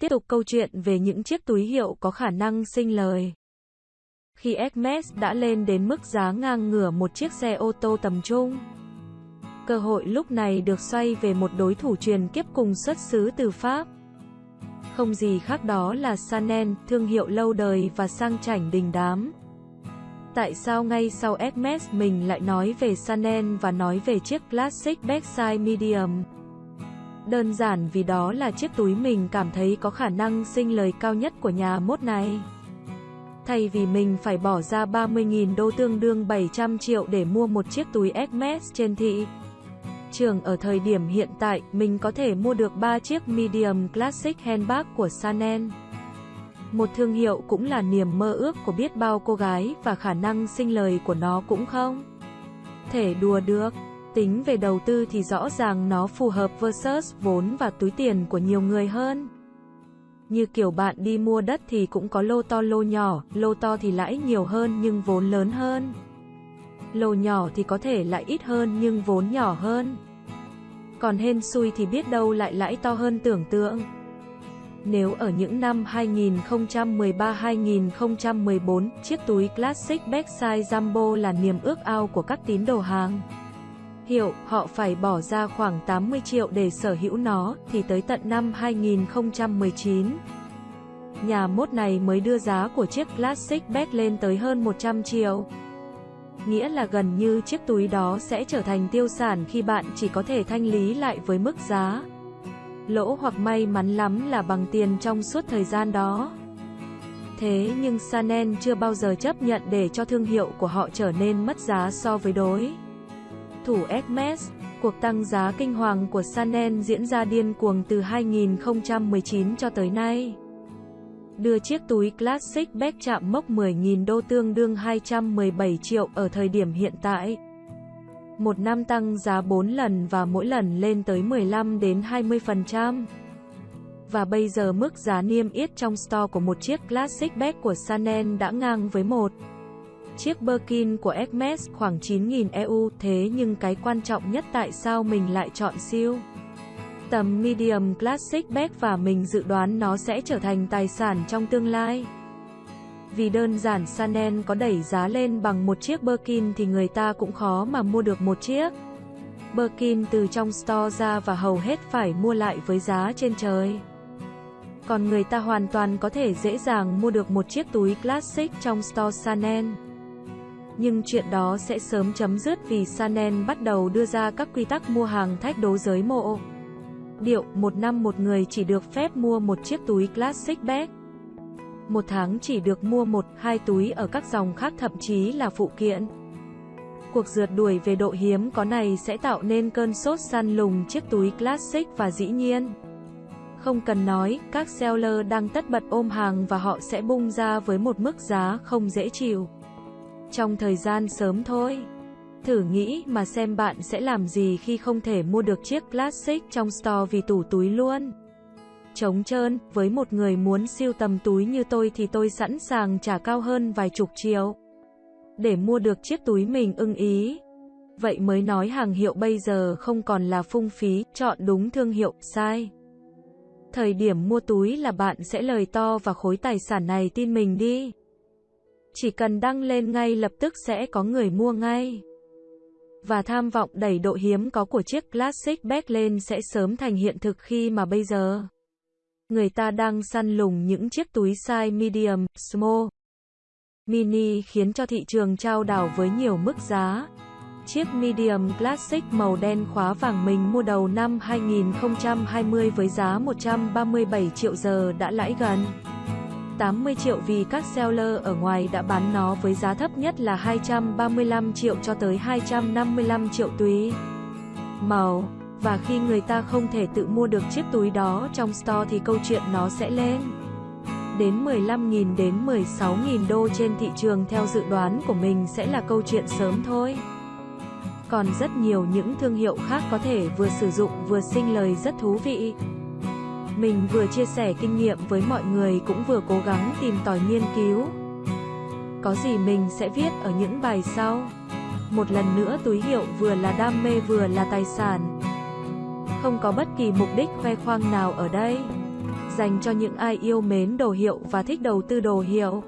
Tiếp tục câu chuyện về những chiếc túi hiệu có khả năng sinh lời. Khi Hermes đã lên đến mức giá ngang ngửa một chiếc xe ô tô tầm trung, cơ hội lúc này được xoay về một đối thủ truyền kiếp cùng xuất xứ từ Pháp. Không gì khác đó là Chanel, thương hiệu lâu đời và sang chảnh đình đám. Tại sao ngay sau Hermes mình lại nói về Chanel và nói về chiếc Classic Backside Medium? Đơn giản vì đó là chiếc túi mình cảm thấy có khả năng sinh lời cao nhất của nhà mốt này. Thay vì mình phải bỏ ra 30.000 đô tương đương 700 triệu để mua một chiếc túi Hermes trên thị trường ở thời điểm hiện tại, mình có thể mua được 3 chiếc Medium Classic Handbag của Chanel. Một thương hiệu cũng là niềm mơ ước của biết bao cô gái và khả năng sinh lời của nó cũng không thể đùa được. Tính về đầu tư thì rõ ràng nó phù hợp versus vốn và túi tiền của nhiều người hơn. Như kiểu bạn đi mua đất thì cũng có lô to lô nhỏ, lô to thì lãi nhiều hơn nhưng vốn lớn hơn. Lô nhỏ thì có thể lãi ít hơn nhưng vốn nhỏ hơn. Còn hên xui thì biết đâu lại lãi to hơn tưởng tượng. Nếu ở những năm 2013-2014, chiếc túi Classic Backside Jumbo là niềm ước ao của các tín đồ hàng hiệu, họ phải bỏ ra khoảng 80 triệu để sở hữu nó, thì tới tận năm 2019. Nhà mốt này mới đưa giá của chiếc Classic Bag lên tới hơn 100 triệu. Nghĩa là gần như chiếc túi đó sẽ trở thành tiêu sản khi bạn chỉ có thể thanh lý lại với mức giá. Lỗ hoặc may mắn lắm là bằng tiền trong suốt thời gian đó. Thế nhưng Sanen chưa bao giờ chấp nhận để cho thương hiệu của họ trở nên mất giá so với đối thủ Hermes. Cuộc tăng giá kinh hoàng của Chanel diễn ra điên cuồng từ 2019 cho tới nay. Đưa chiếc túi Classic Bag chạm mốc 10.000 đô tương đương 217 triệu ở thời điểm hiện tại. Một năm tăng giá 4 lần và mỗi lần lên tới 15 đến 20%. Và bây giờ mức giá niêm yết trong store của một chiếc Classic Bag của Chanel đã ngang với một Chiếc Birkin của Hermes khoảng 9.000 EU, thế nhưng cái quan trọng nhất tại sao mình lại chọn siêu tầm medium classic bag và mình dự đoán nó sẽ trở thành tài sản trong tương lai. Vì đơn giản Chanel có đẩy giá lên bằng một chiếc Birkin thì người ta cũng khó mà mua được một chiếc. Birkin từ trong store ra và hầu hết phải mua lại với giá trên trời. Còn người ta hoàn toàn có thể dễ dàng mua được một chiếc túi classic trong store Chanel nhưng chuyện đó sẽ sớm chấm dứt vì Sanen bắt đầu đưa ra các quy tắc mua hàng thách đố giới mộ. Điệu, một năm một người chỉ được phép mua một chiếc túi classic bag. Một tháng chỉ được mua một, hai túi ở các dòng khác thậm chí là phụ kiện. Cuộc rượt đuổi về độ hiếm có này sẽ tạo nên cơn sốt săn lùng chiếc túi classic và dĩ nhiên. Không cần nói, các seller đang tất bật ôm hàng và họ sẽ bung ra với một mức giá không dễ chịu trong thời gian sớm thôi. Thử nghĩ mà xem bạn sẽ làm gì khi không thể mua được chiếc Classic trong store vì tủ túi luôn. Trống trơn, với một người muốn siêu tầm túi như tôi thì tôi sẵn sàng trả cao hơn vài chục triệu. Để mua được chiếc túi mình ưng ý. Vậy mới nói hàng hiệu bây giờ không còn là phung phí, chọn đúng thương hiệu, sai. Thời điểm mua túi là bạn sẽ lời to và khối tài sản này tin mình đi. Chỉ cần đăng lên ngay lập tức sẽ có người mua ngay. Và tham vọng đẩy độ hiếm có của chiếc Classic Bag lên sẽ sớm thành hiện thực khi mà bây giờ người ta đang săn lùng những chiếc túi size medium, small, mini khiến cho thị trường trao đảo với nhiều mức giá. Chiếc medium classic màu đen khóa vàng mình mua đầu năm 2020 với giá 137 triệu giờ đã lãi gần 80 triệu vì các seller ở ngoài đã bán nó với giá thấp nhất là 235 triệu cho tới 255 triệu túi màu. Và khi người ta không thể tự mua được chiếc túi đó trong store thì câu chuyện nó sẽ lên đến 15.000 đến 16.000 đô trên thị trường theo dự đoán của mình sẽ là câu chuyện sớm thôi. Còn rất nhiều những thương hiệu khác có thể vừa sử dụng vừa sinh lời rất thú vị. Mình vừa chia sẻ kinh nghiệm với mọi người cũng vừa cố gắng tìm tòi nghiên cứu. Có gì mình sẽ viết ở những bài sau. Một lần nữa túi hiệu vừa là đam mê vừa là tài sản. Không có bất kỳ mục đích khoe khoang nào ở đây. Dành cho những ai yêu mến đồ hiệu và thích đầu tư đồ hiệu.